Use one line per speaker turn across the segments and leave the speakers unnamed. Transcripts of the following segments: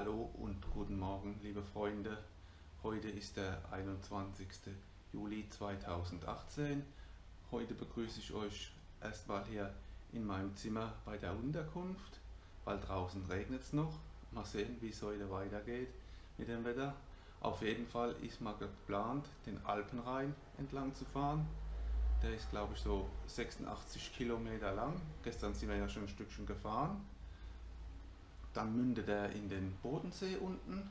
Hallo und guten Morgen, liebe Freunde. Heute ist der 21. Juli 2018. Heute begrüße ich euch erstmal hier in meinem Zimmer bei der Unterkunft, weil draußen regnet es noch. Mal sehen, wie es heute weitergeht mit dem Wetter. Auf jeden Fall ist mal geplant, den Alpenrhein entlang zu fahren. Der ist glaube ich so 86 Kilometer lang. Gestern sind wir ja schon ein Stückchen gefahren. Dann mündet er in den Bodensee unten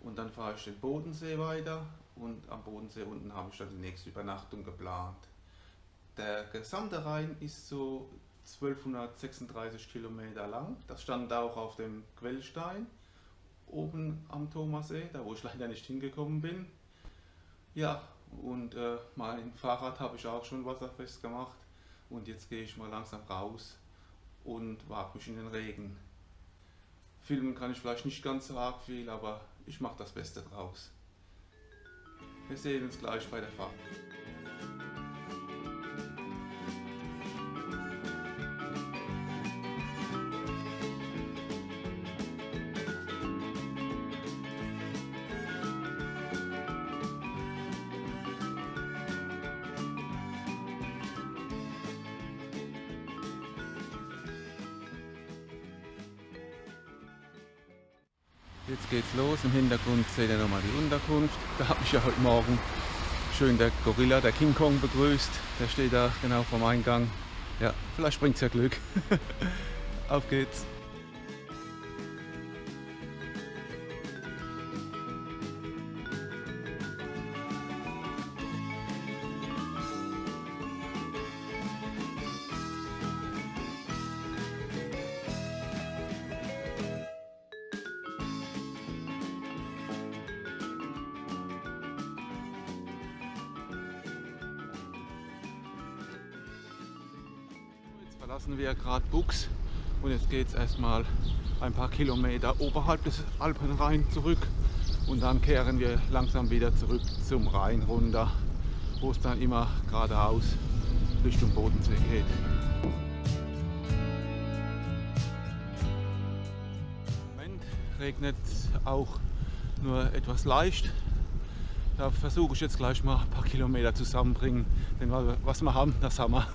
und dann fahre ich den Bodensee weiter und am Bodensee unten habe ich dann die nächste Übernachtung geplant. Der gesamte Rhein ist so 1236 Kilometer lang. Das stand auch auf dem Quellstein oben am Thomassee, da wo ich leider nicht hingekommen bin. Ja, und äh, mein Fahrrad habe ich auch schon wasserfest gemacht und jetzt gehe ich mal langsam raus und wage mich in den Regen. Filmen kann ich vielleicht nicht ganz so arg viel, aber ich mache das Beste draus. Wir sehen uns gleich bei der Fahrt. Geht's los. Im Hintergrund seht ihr nochmal die Unterkunft. Da habe ich ja heute Morgen schön der Gorilla, der King Kong begrüßt. Der steht da genau vom Eingang. Ja, vielleicht bringt's ja Glück. Auf geht's. Verlassen wir gerade Bux und jetzt geht es erstmal ein paar Kilometer oberhalb des Alpenrhein zurück und dann kehren wir langsam wieder zurück zum Rhein runter, wo es dann immer geradeaus Richtung Bodensee geht. Im Moment regnet auch nur etwas leicht. Da versuche ich jetzt gleich mal ein paar Kilometer zusammenbringen, denn was wir haben, das haben wir.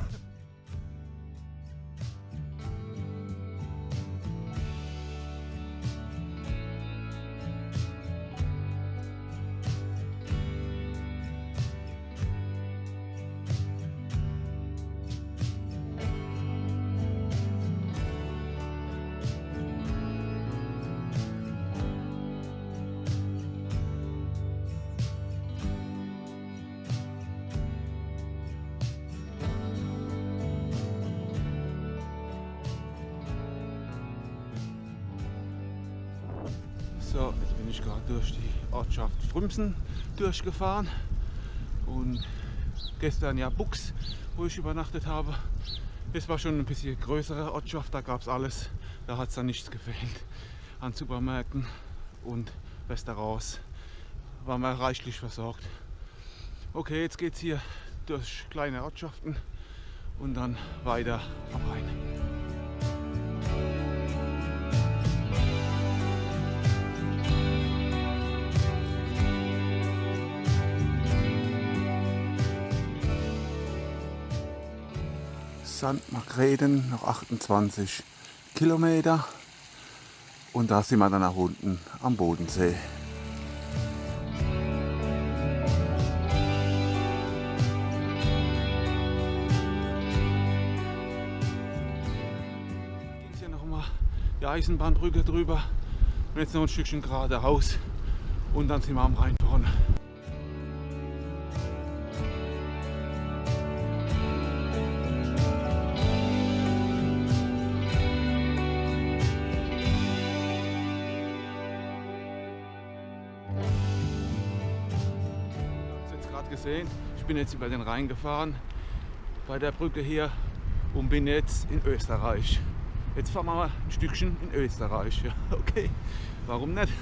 Frümsen durchgefahren und gestern ja Bux, wo ich übernachtet habe. Es war schon ein bisschen größere Ortschaft, da gab es alles. Da hat es dann nichts gefehlt an Supermärkten und Restaurants. Waren wir reichlich versorgt. Okay, jetzt geht es hier durch kleine Ortschaften und dann weiter am Rhein. St. Margrethen noch 28 Kilometer und da sind wir dann nach unten am Bodensee. Geht hier noch mal die Eisenbahnbrücke drüber und jetzt noch ein Stückchen geradeaus und dann sind wir am Rhein gesehen. Ich bin jetzt über den Rhein gefahren, bei der Brücke hier und bin jetzt in Österreich. Jetzt fahren wir mal ein Stückchen in Österreich. Okay, warum nicht?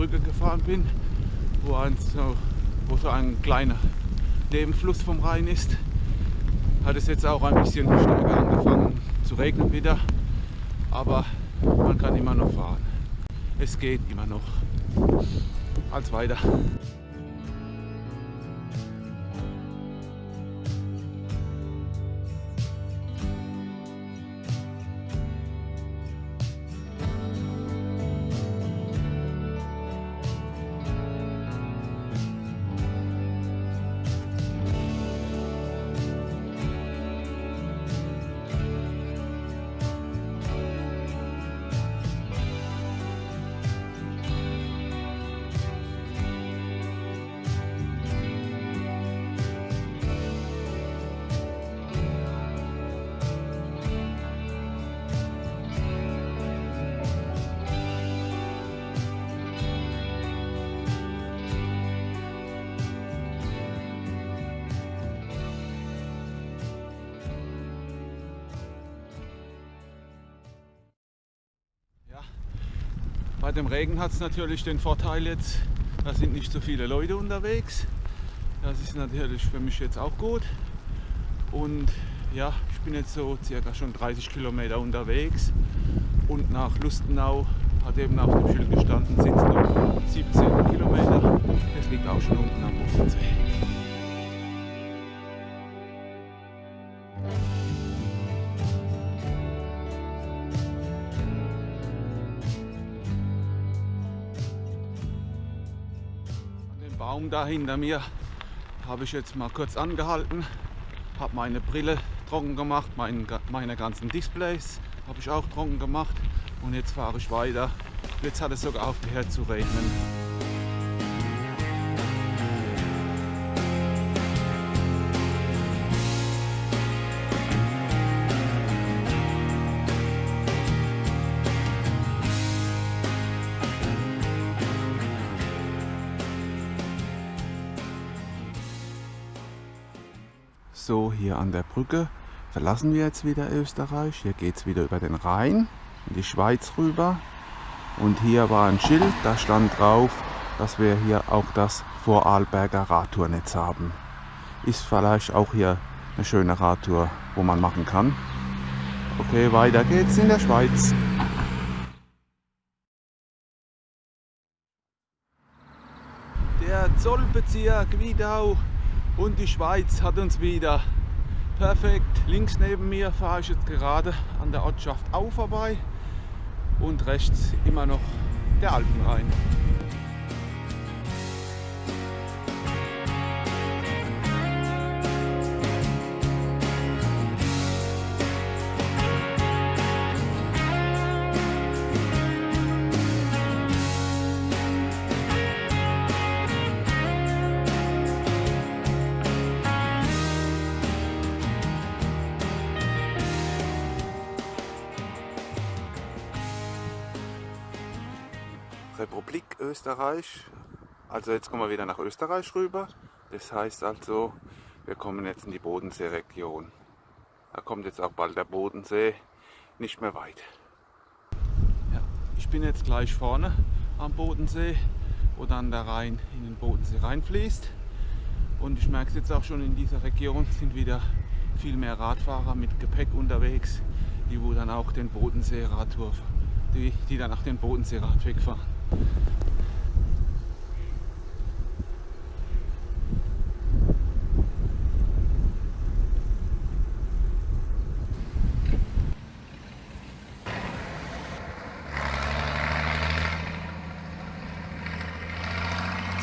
Brücke gefahren bin, wo, ein, so, wo so ein kleiner Nebenfluss vom Rhein ist, hat es jetzt auch ein bisschen stärker angefangen zu regnen wieder. Aber man kann immer noch fahren. Es geht immer noch. Als weiter. Bei dem Regen hat es natürlich den Vorteil jetzt, da sind nicht so viele Leute unterwegs. Das ist natürlich für mich jetzt auch gut. Und ja, ich bin jetzt so circa schon 30 Kilometer unterwegs und nach Lustenau hat eben auf dem Schild gestanden, sind es noch 17 Kilometer. Es liegt auch schon unten am Bodensee. Da hinter mir habe ich jetzt mal kurz angehalten, habe meine Brille trocken gemacht, mein, meine ganzen Displays habe ich auch trocken gemacht und jetzt fahre ich weiter. Jetzt hat es sogar aufgehört zu regnen. Hier an der Brücke verlassen wir jetzt wieder Österreich. Hier geht es wieder über den Rhein in die Schweiz rüber. Und hier war ein Schild, da stand drauf, dass wir hier auch das Vorarlberger Radtournetz haben. Ist vielleicht auch hier eine schöne Radtour, wo man machen kann. Okay, weiter geht's in der Schweiz. Der Zollbezirk Wiedau und die Schweiz hat uns wieder perfekt. Links neben mir fahre ich jetzt gerade an der Ortschaft Au vorbei und rechts immer noch der Alpenrhein. Österreich. Also jetzt kommen wir wieder nach Österreich rüber. Das heißt also, wir kommen jetzt in die Bodensee-Region. Da kommt jetzt auch bald der Bodensee, nicht mehr weit. Ja, ich bin jetzt gleich vorne am Bodensee, wo dann der Rhein in den Bodensee reinfließt. Und ich merke es jetzt auch schon in dieser Region sind wieder viel mehr Radfahrer mit Gepäck unterwegs, die wo dann auch den Bodensee-Radtour, die, die dann auch den Bodensee-Radweg fahren.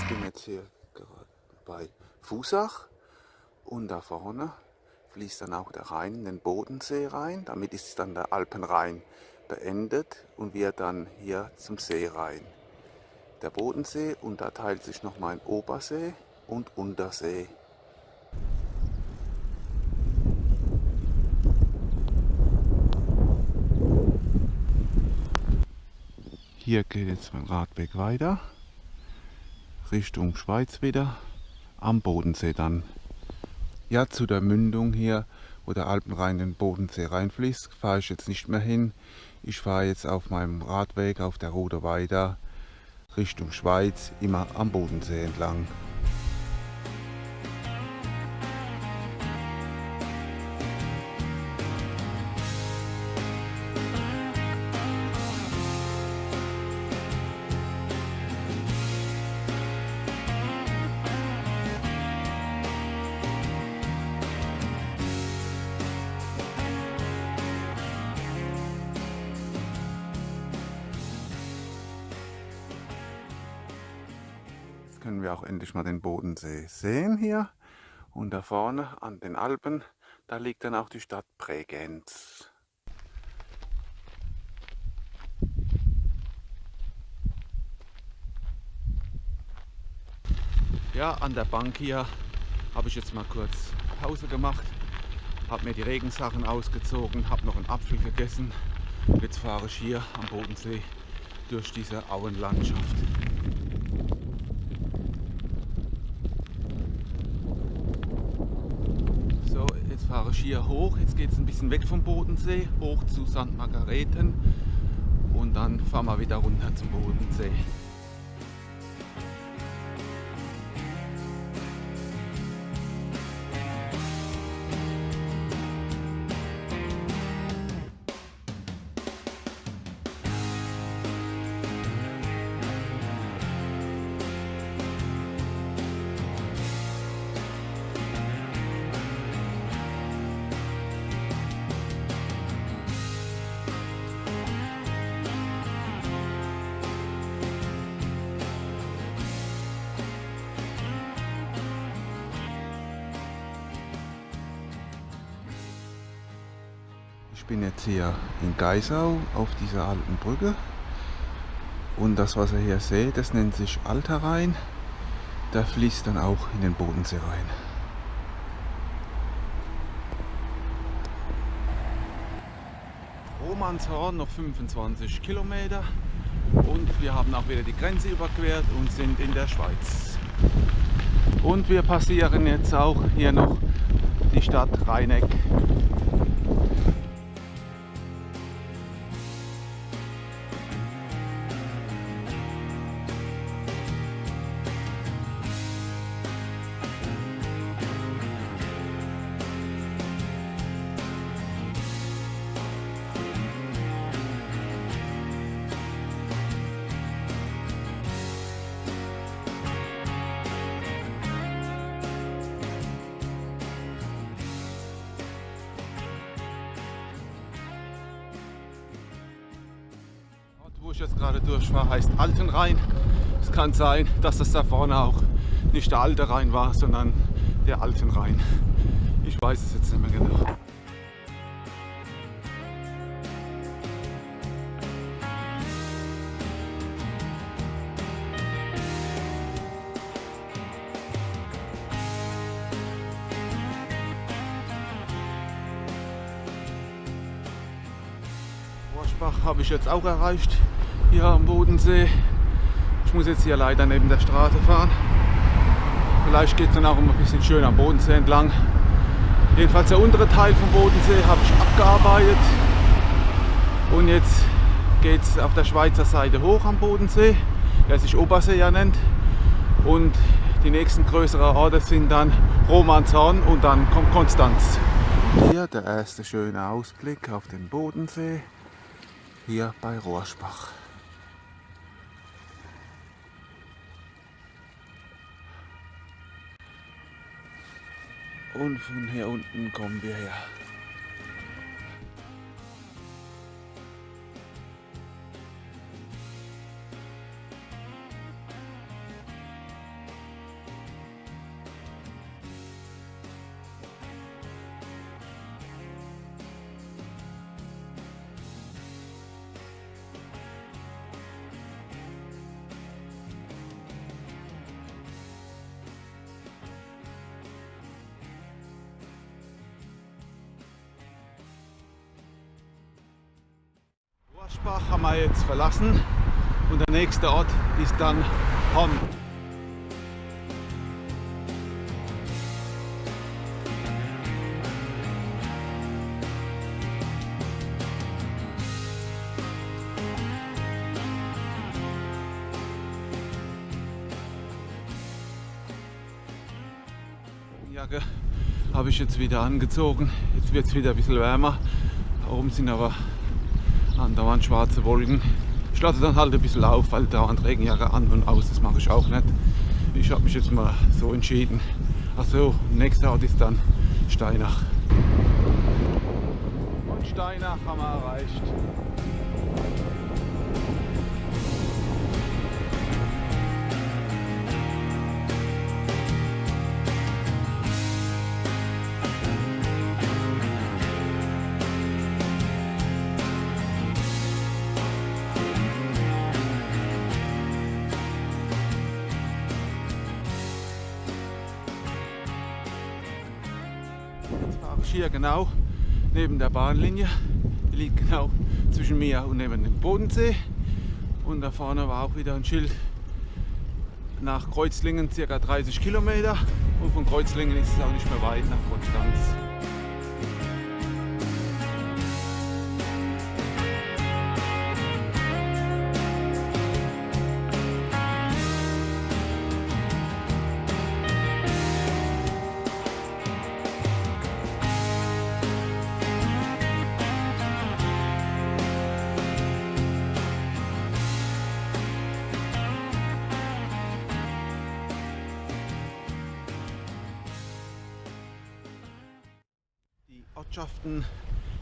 Ich bin jetzt hier gerade bei Fusach und da vorne fließt dann auch der Rhein in den Bodensee rein. Damit ist dann der Alpenrhein beendet und wir dann hier zum See rein der Bodensee und da teilt sich nochmal ein Obersee und Untersee. Hier geht jetzt mein Radweg weiter, Richtung Schweiz wieder, am Bodensee dann. Ja, zu der Mündung hier wo der Alpenrhein in den Bodensee reinfließt, fahre ich jetzt nicht mehr hin. Ich fahre jetzt auf meinem Radweg auf der Rode Weida Richtung Schweiz, immer am Bodensee entlang. Können wir auch endlich mal den Bodensee sehen hier. Und da vorne an den Alpen, da liegt dann auch die Stadt Bregenz. Ja, an der Bank hier habe ich jetzt mal kurz Pause gemacht, habe mir die Regensachen ausgezogen, habe noch einen Apfel gegessen. Jetzt fahre ich hier am Bodensee durch diese Auenlandschaft. Fahre ich hier hoch. Jetzt geht es ein bisschen weg vom Bodensee, hoch zu St. Margareten und dann fahren wir wieder runter zum Bodensee. In Geisau auf dieser alten Brücke und das was ihr hier seht, das nennt sich Alter Rhein. Der fließt dann auch in den Bodensee rein. Romanshorn noch 25 Kilometer und wir haben auch wieder die Grenze überquert und sind in der Schweiz. Und wir passieren jetzt auch hier noch die Stadt Rheineck ich jetzt gerade durch war, heißt Altenrhein. Es kann sein, dass das da vorne auch nicht der alte Rhein war, sondern der Altenrhein. Ich weiß es jetzt nicht mehr genau. Ich jetzt auch erreicht hier am Bodensee. Ich muss jetzt hier leider neben der Straße fahren. Vielleicht geht es dann auch ein bisschen schön am Bodensee entlang. Jedenfalls der untere Teil vom Bodensee habe ich abgearbeitet. Und jetzt geht es auf der Schweizer Seite hoch am Bodensee, der sich Obersee ja nennt. Und die nächsten größeren Orte sind dann Romanshorn und dann kommt Konstanz. Hier der erste schöne Ausblick auf den Bodensee, hier bei Rohrspach. Und von hier unten kommen wir her. Bach haben wir jetzt verlassen und der nächste Ort ist dann Horn. Jacke habe ich jetzt wieder angezogen. Jetzt wird es wieder ein bisschen wärmer. Da Oben sind aber andauernd schwarze Wolken. Ich lasse dann halt ein bisschen auf, weil dauernd Regenjacke an und aus, das mache ich auch nicht. Ich habe mich jetzt mal so entschieden. Achso, nächster Ort ist dann Steinach. Und Steinach haben wir erreicht. Hier genau neben der Bahnlinie. Die liegt genau zwischen mir und neben dem Bodensee. Und da vorne war auch wieder ein Schild nach Kreuzlingen circa 30 Kilometer. Und von Kreuzlingen ist es auch nicht mehr weit nach Konstanz. Ortschaften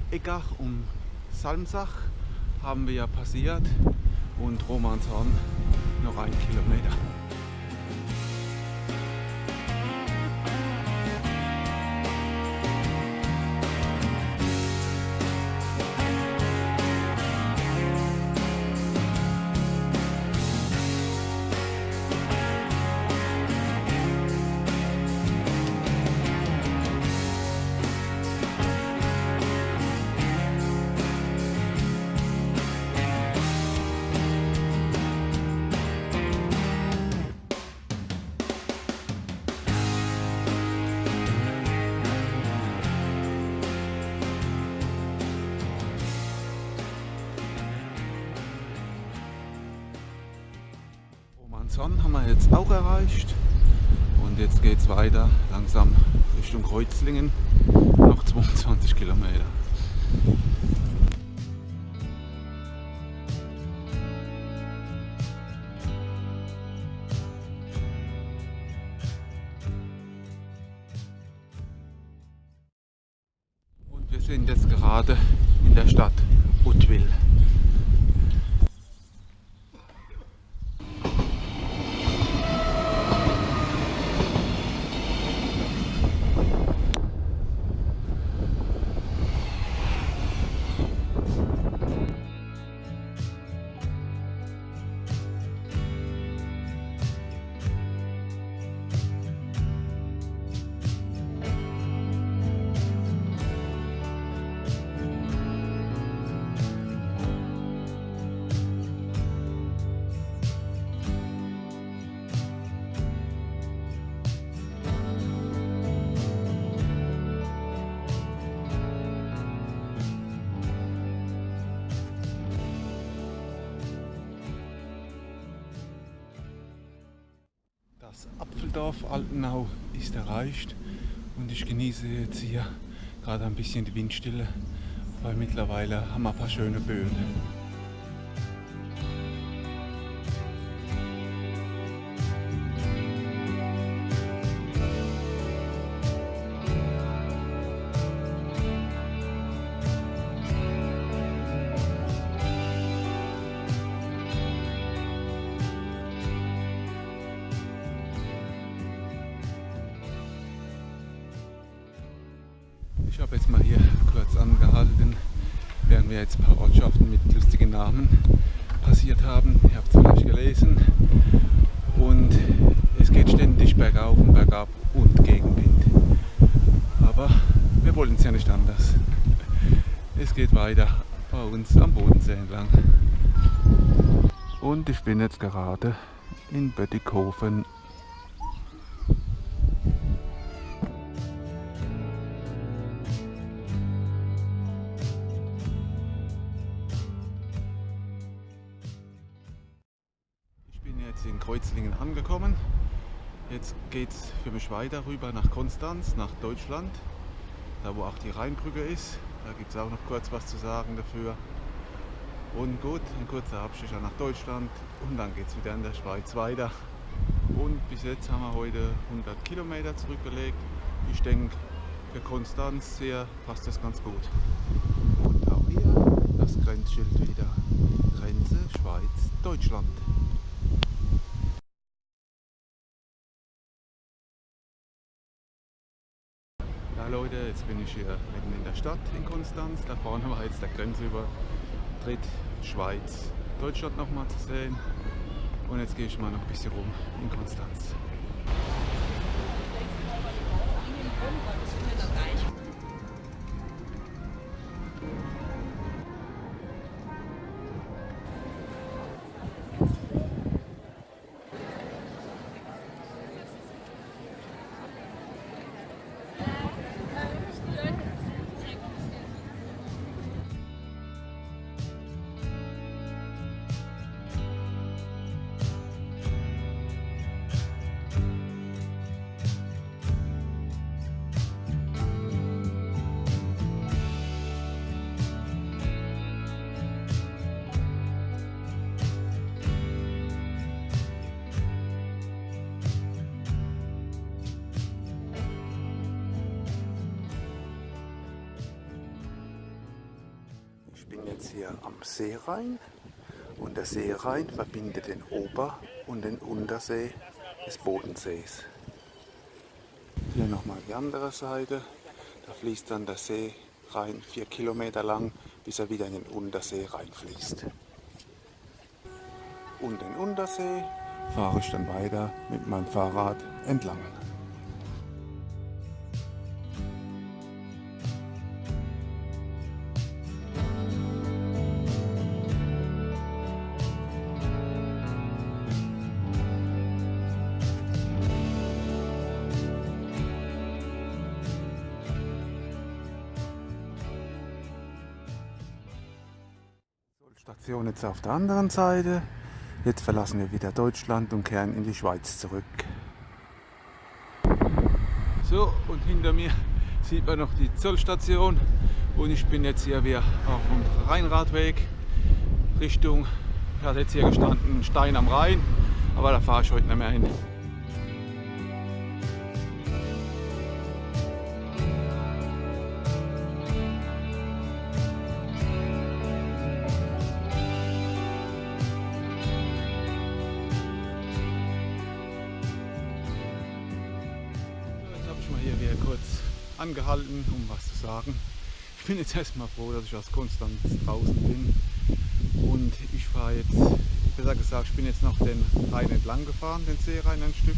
Eggach und Salmsach haben wir ja passiert und Romanshorn noch ein Kilometer. Romanshorn haben wir jetzt auch erreicht und jetzt geht es weiter langsam Richtung Kreuzlingen, noch 22 Kilometer. Apfeldorf Altenau ist erreicht und ich genieße jetzt hier gerade ein bisschen die Windstille, weil mittlerweile haben wir ein paar schöne Böen. Habe jetzt mal hier kurz angehalten, während wir jetzt ein paar Ortschaften mit lustigen Namen passiert haben. Ihr habt es vielleicht gelesen. Und es geht ständig bergauf und bergab und Gegenwind. Aber wir wollen es ja nicht anders. Es geht weiter bei uns am Bodensee entlang. Und ich bin jetzt gerade in Böttighofen jetzt in Kreuzlingen angekommen Jetzt geht es für mich weiter rüber nach Konstanz, nach Deutschland, da wo auch die Rheinbrücke ist. Da gibt es auch noch kurz was zu sagen dafür. Und gut, ein kurzer Abstecher nach Deutschland und dann geht es wieder in der Schweiz weiter. Und bis jetzt haben wir heute 100 Kilometer zurückgelegt. Ich denke, für Konstanz hier passt das ganz gut. Und auch hier das Grenzschild wieder. Grenze Schweiz-Deutschland. Jetzt bin ich hier mitten in der Stadt in Konstanz. Da vorne war jetzt der Grenzübertritt Schweiz-Deutschland nochmal zu sehen. Und jetzt gehe ich mal noch ein bisschen rum in Konstanz. Seerhein und der Seerhein verbindet den Ober- und den Untersee des Bodensees. Hier nochmal die andere Seite, da fließt dann der See rein vier Kilometer lang, bis er wieder in den Untersee reinfließt. Und den Untersee fahre ich dann weiter mit meinem Fahrrad entlang. Jetzt auf der anderen Seite. Jetzt verlassen wir wieder Deutschland und kehren in die Schweiz zurück. So, und hinter mir sieht man noch die Zollstation und ich bin jetzt hier wieder auf dem Rheinradweg Richtung, ich hatte jetzt hier gestanden, Stein am Rhein, aber da fahre ich heute nicht mehr hin. Angehalten, um was zu sagen. Ich bin jetzt erstmal froh, dass ich aus Konstanz draußen bin. Und ich fahre jetzt, besser gesagt, ich bin jetzt noch den Rhein entlang gefahren, den Seerhein ein Stück.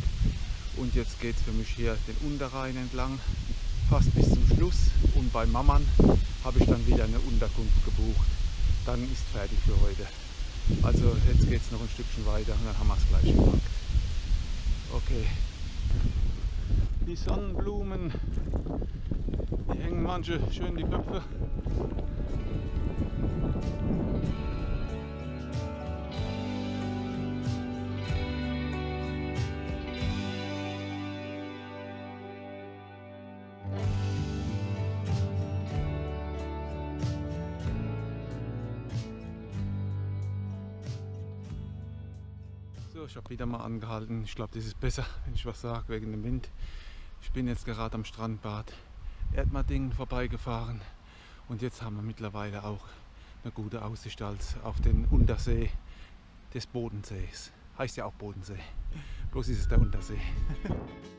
Und jetzt geht es für mich hier den Unterrhein entlang, fast bis zum Schluss. Und bei Mammern habe ich dann wieder eine Unterkunft gebucht. Dann ist fertig für heute. Also jetzt geht es noch ein Stückchen weiter und dann haben wir es gleich gemacht. Okay. Die Sonnenblumen, die hängen manche schön die Köpfe. So, ich habe wieder mal angehalten. Ich glaube, das ist besser, wenn ich was sage, wegen dem Wind. Ich bin jetzt gerade am Strandbad Erdmardingen vorbeigefahren und jetzt haben wir mittlerweile auch eine gute Aussicht als auf den Untersee des Bodensees. Heißt ja auch Bodensee, bloß ist es der Untersee.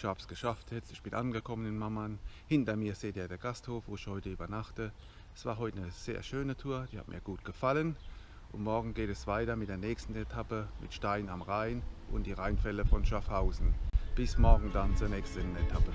ich habe es geschafft jetzt. Ich bin angekommen in Mamman. Hinter mir seht ihr der Gasthof, wo ich heute übernachte. Es war heute eine sehr schöne Tour, die hat mir gut gefallen. Und morgen geht es weiter mit der nächsten Etappe mit Stein am Rhein und die Rheinfälle von Schaffhausen. Bis morgen dann zur nächsten Etappe.